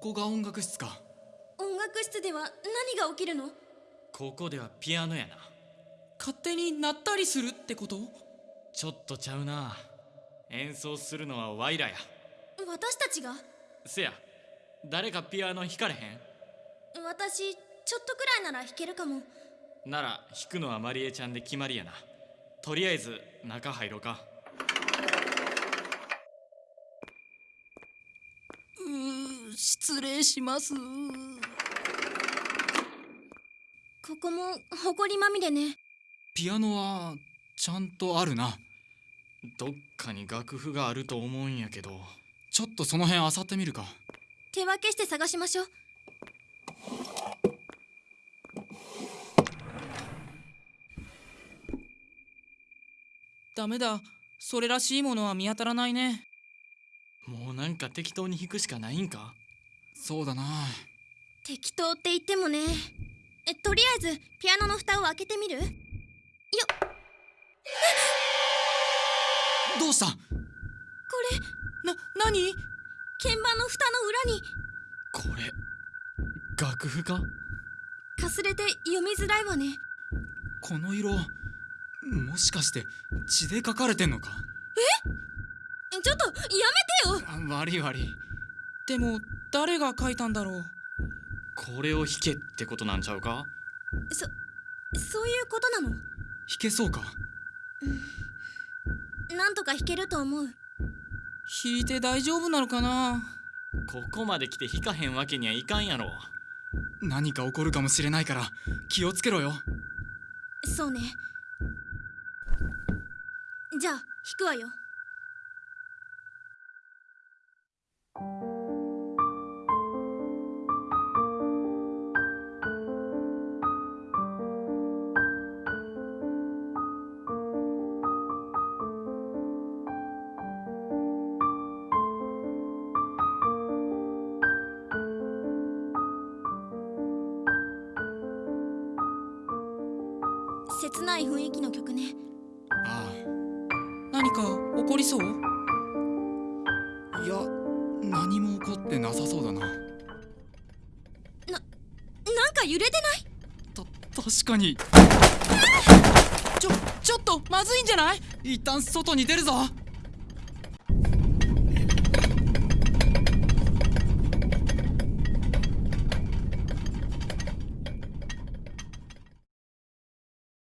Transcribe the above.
ここが音楽室か。音楽室では何が起きるの？ここではピアノやな。勝手に鳴ったりするってこと？ちょっとちゃうな。演奏するのはワイらや。私たちが？せや。誰かピアノ弾かれへ私ちょっとくらいなら弾けるかも。んなら弾くのはマリエちゃんで決まりやな。とりあえず中入ろうかうー失礼します。ここも埃まみれね。ピアノはちゃんとあるな。どっかに楽譜があると思うんやけど。ちょっとその辺漁ってみるか。手分けして探しましょう。ダメだ。それらしいものは見当たらないね。もうなんか適当に弾くしかないんか？そうだな。適当って言ってもね。えとりあえずピアノの蓋を開けてみる？よ どうした？これな何？鍵盤の蓋の裏に。これ楽譜か？かすれて読みづらいわね。この色もしかして血で書かれてんのか？ちょっとやめてよ。あ悪い悪いでも誰が書いたんだろう？これを弾けってことなんちゃうか？そそういうことなの？弾けそうか？なんとか弾けると思う。弾いて大丈夫なのかな？ここまで来て弾かへんわけにはいかんやろ。何か起こるかもしれないから気をつけろよ。そうね。じゃあ弾くわよ切ない雰囲気の曲ね。あ何か起こりそう？あいや何も起こってなさそうだな。なんか揺れてない？た確かに。ちょちょっとまずいんじゃない？一旦外に出るぞ